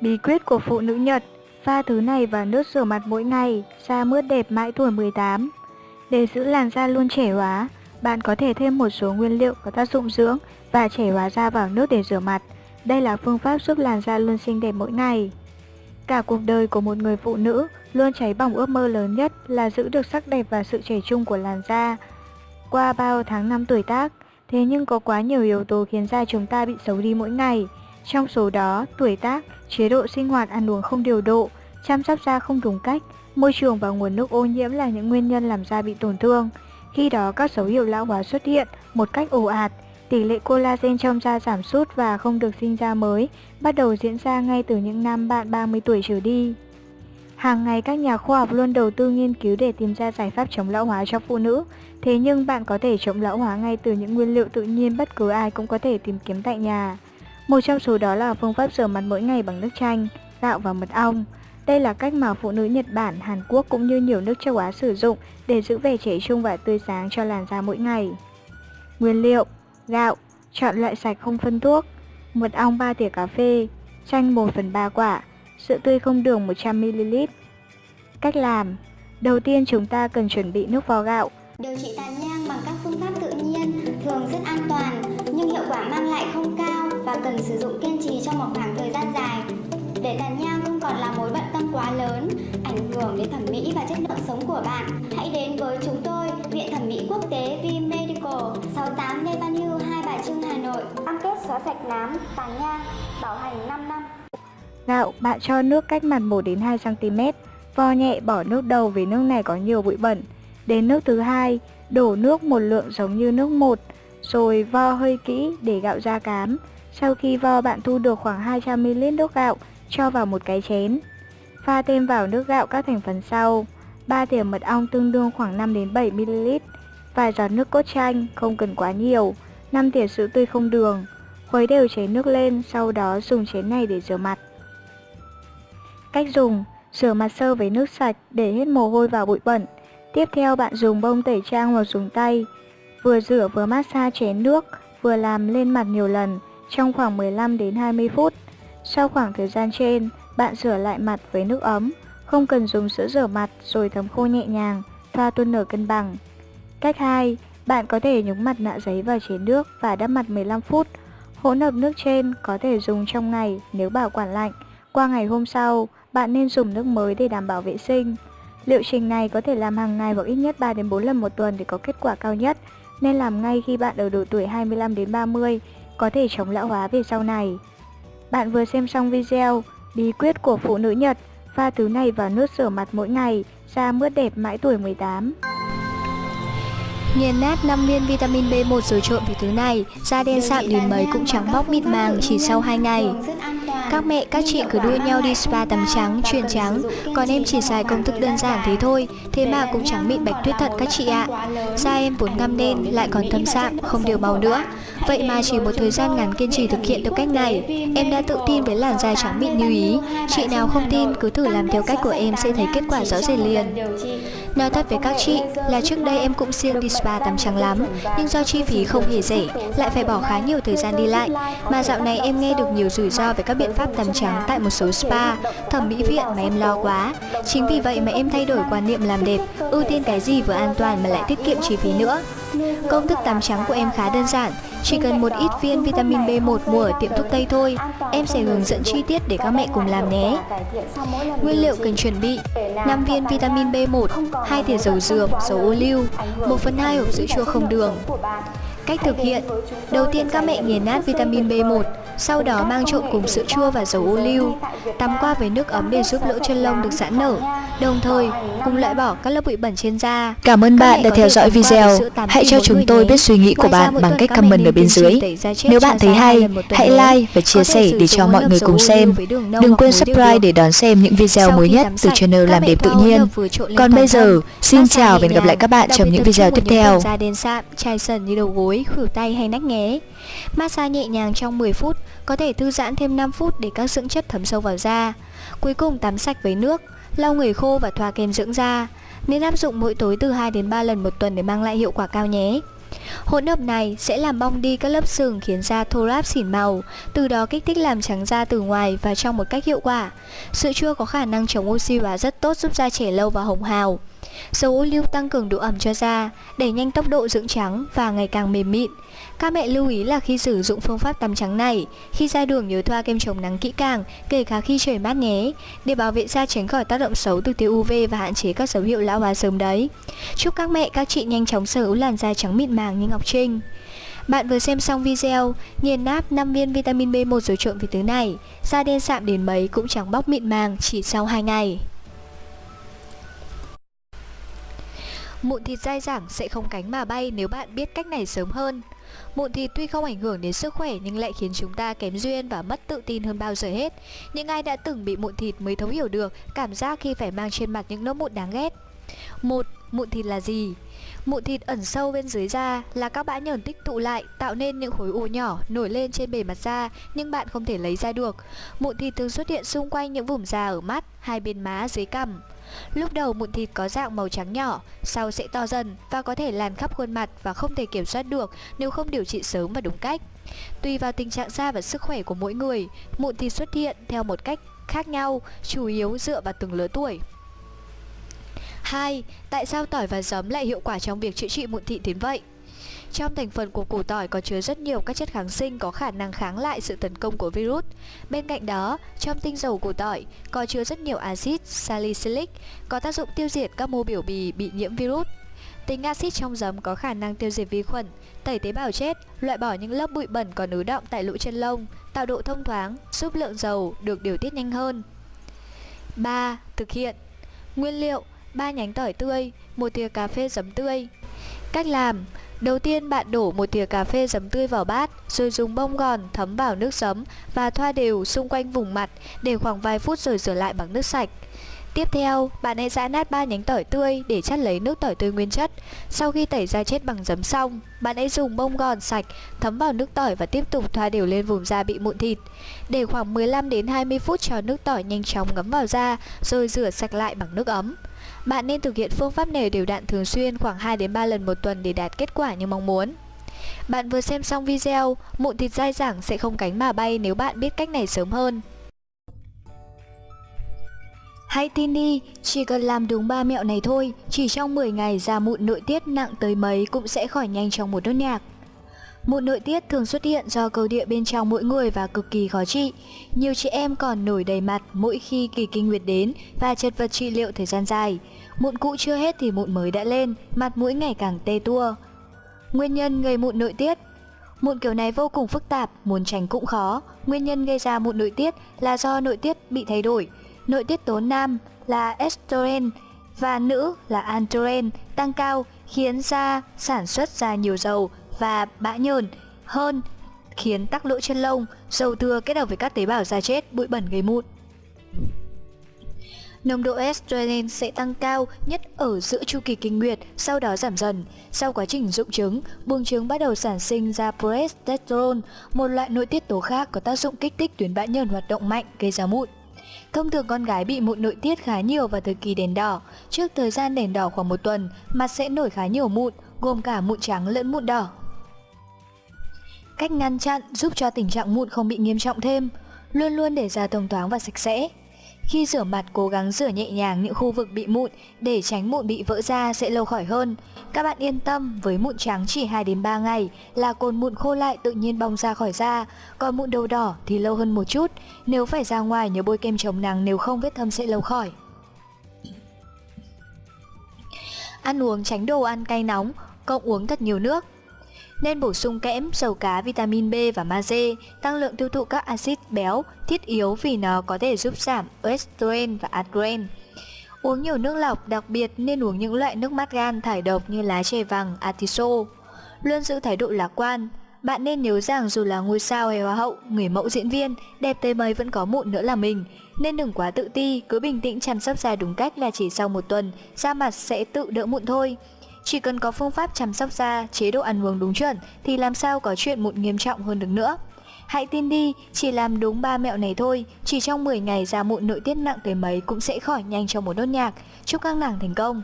Bí quyết của phụ nữ Nhật Pha thứ này vào nước rửa mặt mỗi ngày, da mướt đẹp mãi tuổi 18. Để giữ làn da luôn trẻ hóa, bạn có thể thêm một số nguyên liệu có tác dụng dưỡng và trẻ hóa da vào nước để rửa mặt. Đây là phương pháp giúp làn da luôn xinh đẹp mỗi ngày. Cả cuộc đời của một người phụ nữ luôn cháy bỏng ước mơ lớn nhất là giữ được sắc đẹp và sự trẻ trung của làn da. Qua bao tháng năm tuổi tác, thế nhưng có quá nhiều yếu tố khiến da chúng ta bị xấu đi mỗi ngày. Trong số đó, tuổi tác, chế độ sinh hoạt ăn uống không điều độ, chăm sóc da không đúng cách, môi trường và nguồn nước ô nhiễm là những nguyên nhân làm da bị tổn thương. Khi đó các dấu hiệu lão hóa xuất hiện một cách ồ ạt, tỷ lệ collagen trong da giảm sút và không được sinh ra mới bắt đầu diễn ra ngay từ những năm bạn 30 tuổi trở đi. Hàng ngày các nhà khoa học luôn đầu tư nghiên cứu để tìm ra giải pháp chống lão hóa cho phụ nữ. Thế nhưng bạn có thể chống lão hóa ngay từ những nguyên liệu tự nhiên bất cứ ai cũng có thể tìm kiếm tại nhà. Một trong số đó là phương pháp rửa mặt mỗi ngày bằng nước chanh, gạo và mật ong. Đây là cách mà phụ nữ Nhật Bản, Hàn Quốc cũng như nhiều nước châu Á sử dụng để giữ vẻ trẻ trung và tươi sáng cho làn da mỗi ngày. Nguyên liệu Gạo, chọn loại sạch không phân thuốc Mật ong 3 thìa cà phê Chanh 1 phần 3 quả Sữa tươi không đường 100ml Cách làm Đầu tiên chúng ta cần chuẩn bị nước vo gạo Điều trị tàn nhang bằng các phương pháp tự nhiên thường rất an toàn và cần sử dụng kiên trì trong một khoảng thời gian dài để tàn nhang không còn là mối bận tâm quá lớn, ảnh hưởng đến thẩm mỹ và chất lượng sống của bạn. Hãy đến với chúng tôi, Viện Thẩm mỹ Quốc tế V Medical, 68 Lê Văn Hưu, Hai Bà Trưng, Hà Nội. Cam kết xóa sạch nám, tàn nhang, bảo hành 5 năm. Gạo, bạn cho nước cách mặt 1 đến 2 cm, vo nhẹ bỏ nước đầu vì nước này có nhiều bụi bẩn. Đến nước thứ hai, đổ nước một lượng giống như nước một, rồi vo hơi kỹ để gạo ra cám. Sau khi vo bạn thu được khoảng 200ml nước gạo, cho vào một cái chén. Pha thêm vào nước gạo các thành phần sau. 3 thìa mật ong tương đương khoảng 5 đến 7 ml. Vài giọt nước cốt chanh, không cần quá nhiều. 5 thìa sữa tươi không đường. Khuấy đều chén nước lên, sau đó dùng chén này để rửa mặt. Cách dùng: Rửa mặt sơ với nước sạch để hết mồ hôi và bụi bẩn. Tiếp theo bạn dùng bông tẩy trang hoặc dùng tay. Vừa rửa vừa massage chén nước, vừa làm lên mặt nhiều lần trong khoảng 15 đến 20 phút. Sau khoảng thời gian trên, bạn rửa lại mặt với nước ấm, không cần dùng sữa rửa mặt rồi thấm khô nhẹ nhàng, thoa tuôn nở cân bằng. Cách 2, bạn có thể nhúng mặt nạ giấy vào chén nước và đắp mặt 15 phút. Hỗn hợp nước trên có thể dùng trong ngày nếu bảo quản lạnh. Qua ngày hôm sau, bạn nên dùng nước mới để đảm bảo vệ sinh. Liệu trình này có thể làm hàng ngày hoặc ít nhất 3 đến 4 lần một tuần để có kết quả cao nhất, nên làm ngay khi bạn ở độ tuổi 25 đến 30, có thể chống lão hóa về sau này. Bạn vừa xem xong video Bí quyết của phụ nữ Nhật Pha thứ này vào nước rửa mặt mỗi ngày Da mướt đẹp mãi tuổi 18 Nghiền nát 5 viên vitamin B1 rồi trộn với thứ này, da đen sạm đến mấy cũng trắng bóc mịn màng chỉ sau 2 ngày. Các mẹ, các chị cứ đua nhau đi spa tắm trắng, truyền trắng, còn em chỉ xài công thức đơn giản thế thôi, thế mà cũng trắng mịn bạch tuyết thật các chị ạ. Da em vốn ngăm đen, lại còn thâm sạm, không đều màu nữa. Vậy mà chỉ một thời gian ngắn kiên trì thực hiện theo cách này, em đã tự tin với làn da trắng mịn như ý. Chị nào không tin, cứ thử làm theo cách của em sẽ thấy kết quả rõ rệt liền. Nói thật với các chị là trước đây em cũng siêng đi spa tắm trắng lắm, nhưng do chi phí không hề rẻ, lại phải bỏ khá nhiều thời gian đi lại. Mà dạo này em nghe được nhiều rủi ro về các biện pháp tắm trắng tại một số spa, thẩm mỹ viện mà em lo quá. Chính vì vậy mà em thay đổi quan niệm làm đẹp, ưu tiên cái gì vừa an toàn mà lại tiết kiệm chi phí nữa. Công thức tắm trắng của em khá đơn giản, chỉ cần một ít viên vitamin B1 mua ở tiệm thuốc Tây thôi. Em sẽ hướng dẫn chi tiết để các mẹ cùng làm nhé. Nguyên liệu cần chuẩn bị 5 viên vitamin B1, 2 thìa dầu dừa, dầu ô liu, 1 phần 2 hộp sữa chua không đường. Cách thực hiện Đầu tiên các mẹ nghiền nát vitamin B1 sau đó mang trộn cùng sữa chua và dầu ô liu Tắm qua với nước ấm để giúp lỗ chân lông được giãn nở. Đồng thời cùng loại bỏ các lớp bụi bẩn trên da. Cảm ơn bạn đã theo dõi video. Hãy cho chúng tôi biết suy nghĩ của bạn bằng cách comment ở bên dưới. Nếu bạn thấy hay, hãy like và chia sẻ để cho mọi người cùng xem. Đừng quên subscribe để đón xem những video mới nhất từ channel Làm đẹp tự nhiên. Còn bây giờ, xin chào và hẹn gặp lại các bạn trong những video tiếp theo. da đen sạm, chai sần như đầu gối gối, khuỷu tay hay nách nghé. Massage nhẹ nhàng trong 10 phút, có thể thư giãn thêm 5 phút để các dưỡng chất thấm sâu vào da. Cuối cùng tắm sạch với nước, lau người khô và thoa kem dưỡng da. Nên áp dụng mỗi tối từ 2 đến 3 lần một tuần để mang lại hiệu quả cao nhé. Hỗn hợp này sẽ làm bong đi các lớp sừng khiến da thô ráp xỉn màu, từ đó kích thích làm trắng da từ ngoài và trong một cách hiệu quả. Sữa chua có khả năng chống oxy hóa rất tốt giúp da trẻ lâu và hồng hào. Dầu ô liu tăng cường độ ẩm cho da, đẩy nhanh tốc độ dưỡng trắng và ngày càng mềm mịn. Các mẹ lưu ý là khi sử dụng phương pháp tắm trắng này, khi ra đường nhớ thoa kem chống nắng kỹ càng, kể cả khi trời mát nhé, để bảo vệ da tránh khỏi tác động xấu từ tia UV và hạn chế các dấu hiệu lão hóa sớm đấy. Chúc các mẹ, các chị nhanh chóng sở hữu làn da trắng mịn màng như Ngọc Trinh. Bạn vừa xem xong video, nghiền nát 5 viên vitamin B1 rồi trộn với thứ này, da đen sạm đến mấy cũng chẳng bóc mịn màng chỉ sau 2 ngày. Mụn thịt dai dẳng, sẽ không cánh mà bay nếu bạn biết cách này sớm hơn. Mụn thịt tuy không ảnh hưởng đến sức khỏe, nhưng lại khiến chúng ta kém duyên và mất tự tin hơn bao giờ hết. Những ai đã từng bị mụn thịt mới thấu hiểu được cảm giác khi phải mang trên mặt những nốt mụn đáng ghét. Một, mụn thịt là gì? Mụn thịt ẩn sâu bên dưới da là các bã nhờn tích tụ lại tạo nên những khối u nhỏ nổi lên trên bề mặt da nhưng bạn không thể lấy ra được. Mụn thịt thường xuất hiện xung quanh những vùng da ở mắt, hai bên má, dưới cằm. Lúc đầu mụn thịt có dạng màu trắng nhỏ, sau sẽ to dần và có thể lan khắp khuôn mặt và không thể kiểm soát được nếu không điều trị sớm và đúng cách. Tùy vào tình trạng da và sức khỏe của mỗi người, mụn thịt xuất hiện theo một cách khác nhau, chủ yếu dựa vào từng lứa tuổi. 2. Tại sao tỏi và giấm lại hiệu quả trong việc chữa trị mụn thị đến vậy? Trong thành phần của củ tỏi có chứa rất nhiều các chất kháng sinh có khả năng kháng lại sự tấn công của virus. Bên cạnh đó, trong tinh dầu củ tỏi có chứa rất nhiều axit salicylic có tác dụng tiêu diệt các mô biểu bì bị nhiễm virus. Tính axit trong giấm có khả năng tiêu diệt vi khuẩn, tẩy tế bào chết, loại bỏ những lớp bụi bẩn còn ứ động tại lỗ chân lông, tạo độ thông thoáng, giúp lượng dầu được điều tiết nhanh hơn. 3. Thực hiện Nguyên liệu 3 nhánh tỏi tươi, một thìa cà phê giấm tươi. Cách làm Đầu tiên bạn đổ một thìa cà phê giấm tươi vào bát, rồi dùng bông gòn thấm vào nước giấm và thoa đều xung quanh vùng mặt để khoảng vài phút rồi rửa lại bằng nước sạch. Tiếp theo, bạn hãy giã nát ba nhánh tỏi tươi để chắt lấy nước tỏi tươi nguyên chất. Sau khi tẩy da chết bằng giấm xong, bạn hãy dùng bông gòn sạch thấm vào nước tỏi và tiếp tục thoa đều lên vùng da bị mụn thịt. Để khoảng 15 đến 20 phút cho nước tỏi nhanh chóng ngấm vào da, rồi rửa sạch lại bằng nước ấm. Bạn nên thực hiện phương pháp này đều đặn thường xuyên khoảng 2 đến 3 lần một tuần để đạt kết quả như mong muốn. Bạn vừa xem xong video, mụn thịt dai dẳng sẽ không cánh mà bay nếu bạn biết cách này sớm hơn. Hãy tin đi, chỉ cần làm đúng ba mẹo này thôi, chỉ trong 10 ngày da mụn nội tiết nặng tới mấy cũng sẽ khỏi nhanh trong một nốt nhạc. Mụn nội tiết thường xuất hiện do cầu địa bên trong mỗi người và cực kỳ khó trị. Nhiều chị em còn nổi đầy mặt mỗi khi kỳ kinh nguyệt đến và chật vật trị liệu thời gian dài. Mụn cũ chưa hết thì mụn mới đã lên, mặt mũi ngày càng tê tua. Nguyên nhân gây mụn nội tiết Mụn kiểu này vô cùng phức tạp, muốn tránh cũng khó. Nguyên nhân gây ra mụn nội tiết là do nội tiết bị thay đổi. Nội tiết tố nam là estrogen và nữ là androgen tăng cao khiến da sản xuất ra nhiều dầu và bã nhờn hơn khiến tắc lỗ chân lông, dầu thừa kết hợp với các tế bào da chết, bụi bẩn gây mụn. Nồng độ estrogen sẽ tăng cao nhất ở giữa chu kỳ kinh nguyệt, sau đó giảm dần. Sau quá trình dụng trứng, buồng trứng bắt đầu sản sinh ra progesterone, một loại nội tiết tố khác có tác dụng kích thích tuyến bã nhờn hoạt động mạnh gây ra mụn. Thông thường con gái bị mụn nội tiết khá nhiều vào thời kỳ đèn đỏ. Trước thời gian đèn đỏ khoảng một tuần, mặt sẽ nổi khá nhiều mụn, gồm cả mụn trắng lẫn mụn đỏ. Cách ngăn chặn giúp cho tình trạng mụn không bị nghiêm trọng thêm, luôn luôn để da thông thoáng và sạch sẽ. Khi rửa mặt cố gắng rửa nhẹ nhàng những khu vực bị mụn để tránh mụn bị vỡ ra sẽ lâu khỏi hơn. Các bạn yên tâm, với mụn trắng chỉ 2 đến 3 ngày là cồn mụn khô lại tự nhiên bong ra khỏi da, còn mụn đầu đỏ thì lâu hơn một chút. Nếu phải ra ngoài nhớ bôi kem chống nắng nếu không vết thâm sẽ lâu khỏi. Ăn uống tránh đồ ăn cay nóng, cộng uống thật nhiều nước. Nên bổ sung kẽm, dầu cá, vitamin B và magie, tăng lượng tiêu thụ các axit béo thiết yếu vì nó có thể giúp giảm estrogen và adren. Uống nhiều nước lọc, đặc biệt nên uống những loại nước mát gan thải độc như lá chè vàng, atiso. Luôn giữ thái độ lạc quan. Bạn nên nhớ rằng dù là ngôi sao hay hoa hậu, người mẫu diễn viên, đẹp tới mấy vẫn có mụn nữa là mình. Nên đừng quá tự ti, cứ bình tĩnh chăm sóc da đúng cách là chỉ sau một tuần, da mặt sẽ tự đỡ mụn thôi. Chỉ cần có phương pháp chăm sóc da, chế độ ăn uống đúng chuẩn thì làm sao có chuyện mụn nghiêm trọng hơn được nữa. Hãy tin đi, chỉ làm đúng ba mẹo này thôi, chỉ trong 10 ngày da mụn nội tiết nặng tới mấy cũng sẽ khỏi nhanh trong một đốt nhạc. Chúc các nàng thành công!